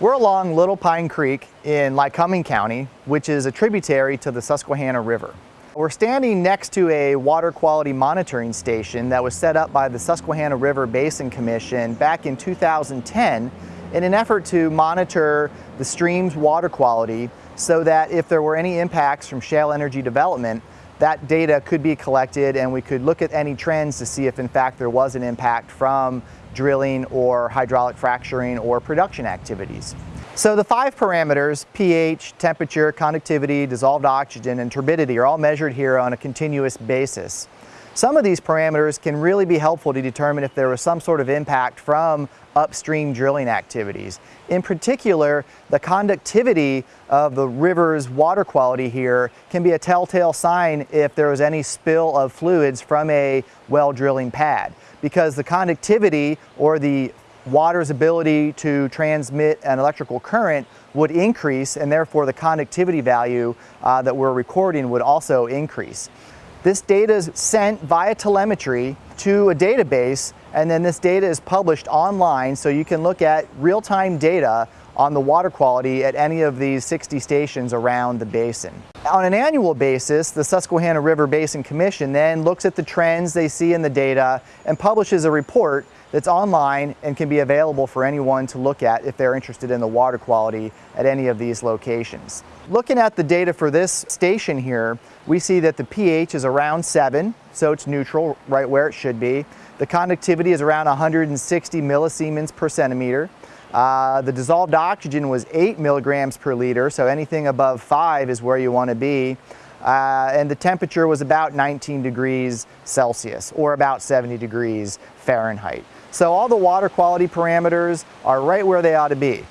We're along Little Pine Creek in Lycoming County, which is a tributary to the Susquehanna River. We're standing next to a water quality monitoring station that was set up by the Susquehanna River Basin Commission back in 2010 in an effort to monitor the stream's water quality so that if there were any impacts from shale energy development, that data could be collected and we could look at any trends to see if in fact there was an impact from drilling or hydraulic fracturing or production activities. So the five parameters, pH, temperature, conductivity, dissolved oxygen, and turbidity are all measured here on a continuous basis. Some of these parameters can really be helpful to determine if there was some sort of impact from upstream drilling activities. In particular, the conductivity of the river's water quality here can be a telltale sign if there was any spill of fluids from a well drilling pad because the conductivity or the water's ability to transmit an electrical current would increase and therefore the conductivity value uh, that we're recording would also increase. This data is sent via telemetry to a database and then this data is published online so you can look at real-time data on the water quality at any of these 60 stations around the basin. On an annual basis, the Susquehanna River Basin Commission then looks at the trends they see in the data and publishes a report that's online and can be available for anyone to look at if they're interested in the water quality at any of these locations. Looking at the data for this station here, we see that the pH is around 7, so it's neutral, right where it should be. The conductivity is around 160 millisiemens per centimeter. Uh, the dissolved oxygen was 8 milligrams per liter, so anything above 5 is where you want to be. Uh, and the temperature was about 19 degrees Celsius, or about 70 degrees Fahrenheit. So all the water quality parameters are right where they ought to be.